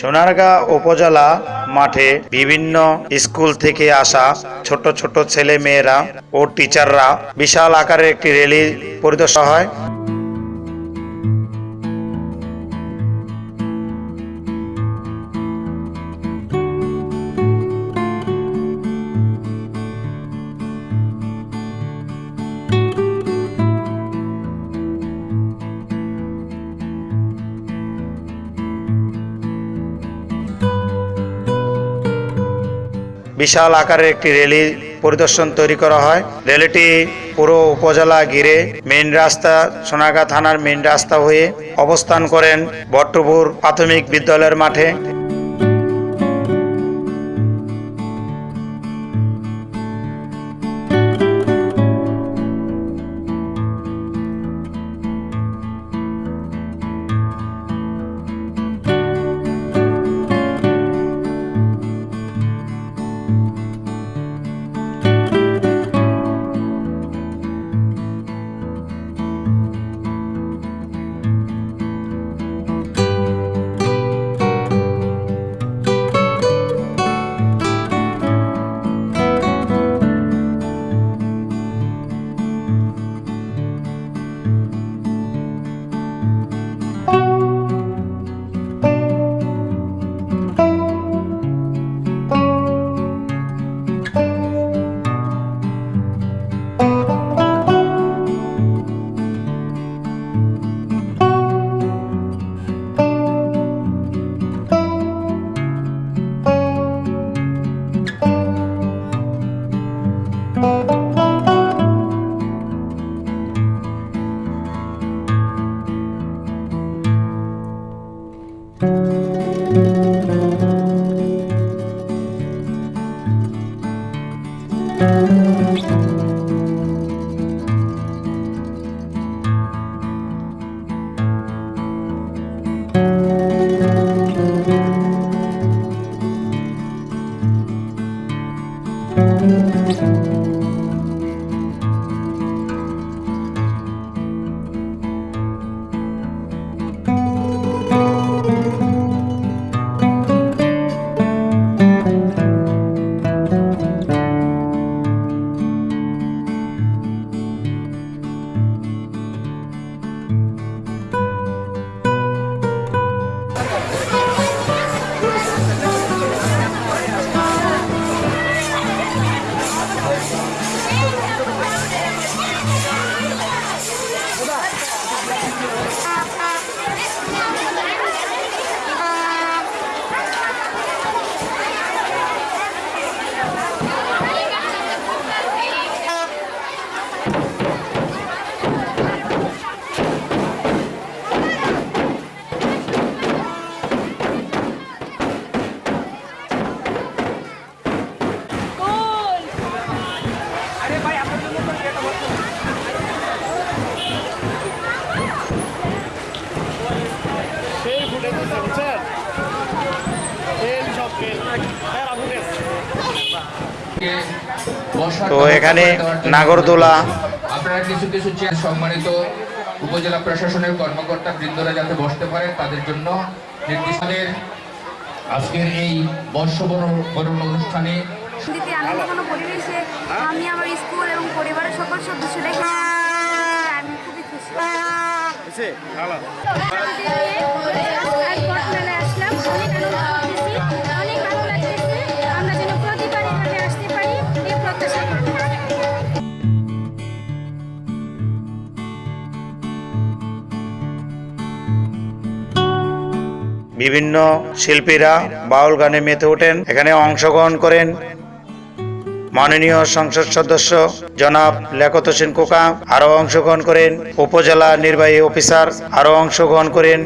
সোনারগাঁ উপজেলা মাঠে বিভিন্ন স্কুল থেকে আসা ছোট ছোট ছেলে মেয়েরা ও টিচাররা বিশাল আকারের একটি র্যালি পরিদর্শন হয়। বিশাল আকারের একটি রেলি পরিদর্শন তৈরি করা হয়। রেলিটি পুরো উপজেলা ঘিরে মেন রাস্তা, সোনাগা থানার মেন রাস্তা হয়ে অবস্থান করেন বট্টপুর প্রাথমিক বিদ্যালয়ের মাঠে। Música ফেল বুঝছেন সব তো এখানে নাগরদোলা। আপনারা কিছু কিছু চেয়ার সম্মানিত উপজেলা প্রশাসনের কর্মকর্তা বৃন্দরা যাতে বসতে পারে তাদের জন্য নির্দিষ্টদের আজকের এই বর্ষবরণ বরণ অনুষ্ঠানে আমি আমার স্কুল এবং পরিবারের সকল সদস্য করি বিভিন্ন শিল্পীরা বাউল গানে মেতে ওঠেন এখানে অংশগ্রহণ করেন। মাননীয় সংসদ সদস্য জনাব লেখত হোসেন কোকা আরও অংশগ্রহণ করেন। উপজেলা নির্বাহী অফিসার আরও অংশগ্রহণ করেন।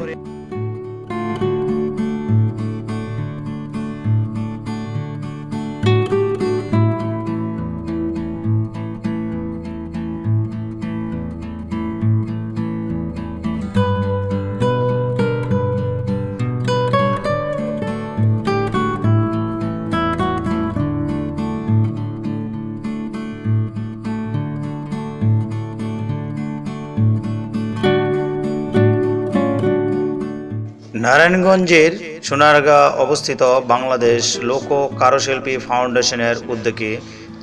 নারায়ণগঞ্জের সোনারগাঁ অবস্থিত বাংলাদেশ লোক কারুশিল্পী ফাউন্ডেশনের উদ্যোগে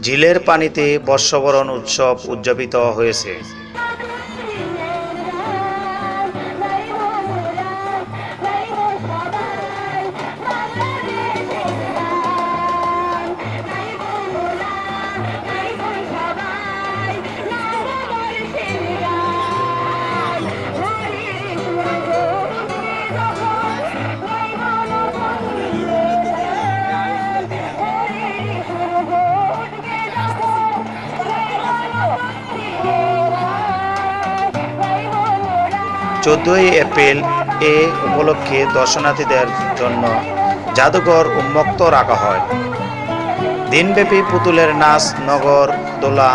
ঝিলের পানিতে বর্ষবরণ উৎসব উদযাপিত হয়েছে। চোদ্দই এপ্রিল এ উপলক্ষে দর্শনার্থীদের জন্য জাদুঘর উন্মুক্ত রাখা হয়। দিনব্যাপী পুতুলের নাচ, নগর দোলা,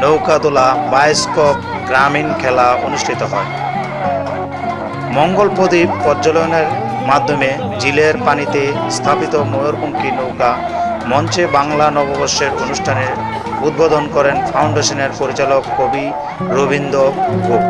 নৌকা দোলা, বায়োস্কোপ, গ্রামীণ খেলা অনুষ্ঠিত হয়। মঙ্গল প্রদীপ প্রজ্বলনের মাধ্যমে জিলের পানিতে স্থাপিত ময়ূরপঙ্খী নৌকা মঞ্চে বাংলা নববর্ষের অনুষ্ঠানের উদ্বোধন করেন ফাউন্ডেশনের পরিচালক কবি রবীন্দ্র গোপ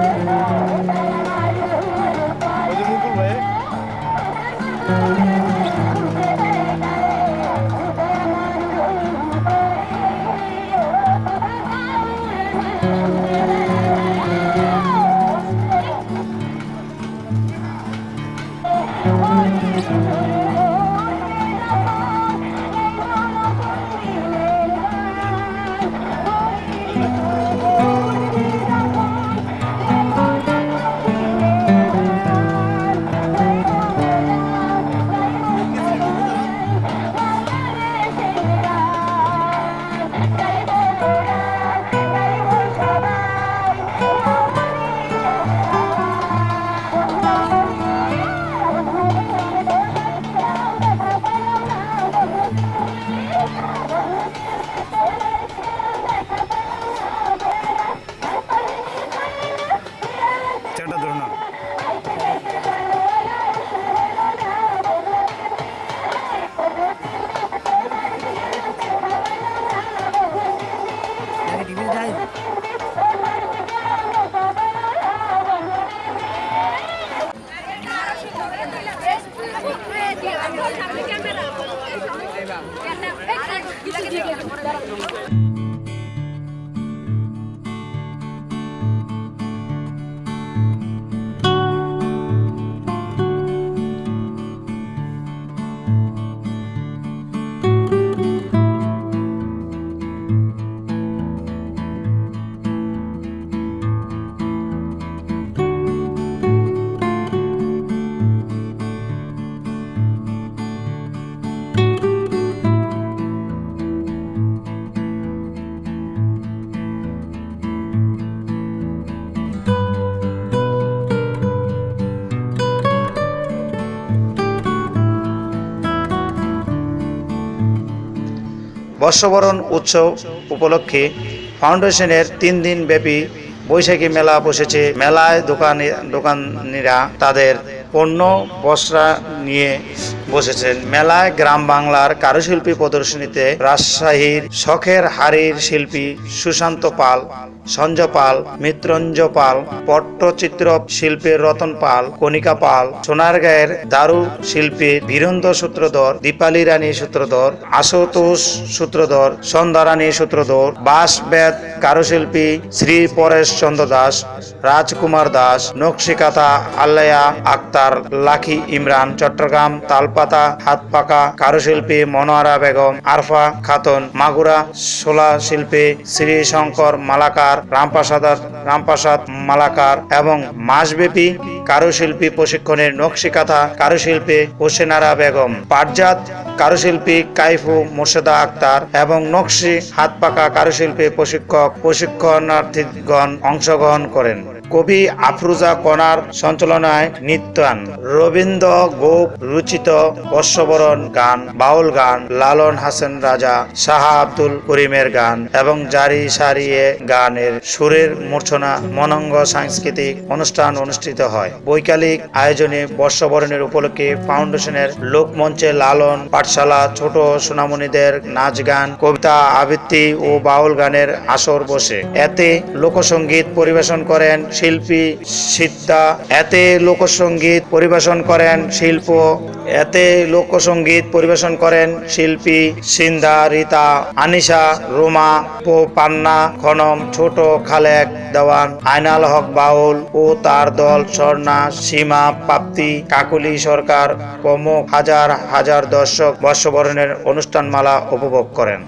বর্ষবরণ উৎসব উপলক্ষে ফাউন্ডেশনের তিন দিন ব্যাপী বৈশাখী মেলা বসেছে। মেলায় দোকানে দোকানিরা তাদের পণ্য, বস্ত্রা নিয়ে বসেছেন। মেলায় গ্রাম বাংলার কারুশিল্পী প্রদর্শনীতে রাজশাহীর শখের হাড়ির শিল্পী সুশান্ত পাল সঞ্জয় পাল পাল, পট্টচিত্র শিল্পীর রতন পাল, কণিকা পাল, সোনারগাঁয়ের দারু শিল্পী বীরেন্দ্র সূত্রধর, দীপালি রানী সূত্রধর, আশুতোষ সূত্রধর, সন্ধ্যা রানী সূত্রধর বাঁশবেদ কারুশিল্পী শ্রী পরেশ চন্দ্র দাস, রাজকুমার দাস, নকশিকাতা আল্লায়া আক্তার, লাখি ইমরান চট্টগ্রাম, তালপাতা হাতপাকা কারুশিল্পী মনোয়ারা বেগম, আরফা খাতুন, মাগুরা শোলা শিল্পী শ্রী শঙ্কর মালাকার রামপ্রসাদ রামপ্রসাদ মালাকার এবং মাসব্যাপী কারুশিল্পী প্রশিক্ষণের নকশিকাথা কারুশিল্পী হোসেনারা বেগম। পাটজাত কারুশিল্পী কাইফু মোর্শেদা আক্তার এবং নকশি হাতপাকা কারুশিল্পী প্রশিক্ষক প্রশিক্ষণার্থীগণ অংশগ্রহণ করেন। কবি আফরুজা কণার সঞ্চালনায় নৃত্যান। রবীন্দ্র গোপ রচিত বর্ষবরণ গান, বাউল গান, লালন হাসান রাজা, শাহ আব্দুল করিমের গান এবং জারি সারিয়ে গানের সুরের মূর্ছনা, মনঙ্গ সাংস্কৃতিক অনুষ্ঠান অনুষ্ঠিত হয়। বৈকালিক আয়োজনে বর্ষবরণের উপলক্ষে ফাউন্ডেশনের লোকমঞ্চে লালন, পাঠশালা, ছোট সোনামণিদের নাচ গান, কবিতা আবৃত্তি ও বাউল গানের আসর বসে। এতে লোকসঙ্গীত পরিবেশন করেন শিল্পী সিদ্ধা। এতে লোকসঙ্গীত পরিবেশন করেন শিল্প। এতে লোকসঙ্গীত পরিবেশন করেন শিল্পী সিন্ধা, রীতা, আনিশা, রোমা, পো পান্না, খনম, ছোট খালেক, দেওয়ান, আইনাল হক বাউল ও তার দল স্বর্ণা সীমা প্রাপ্তি কাকুলি সরকার প্রমুখ হাজার হাজার দর্শক বর্ষবরণের অনুষ্ঠানমালা উপভোগ করেন।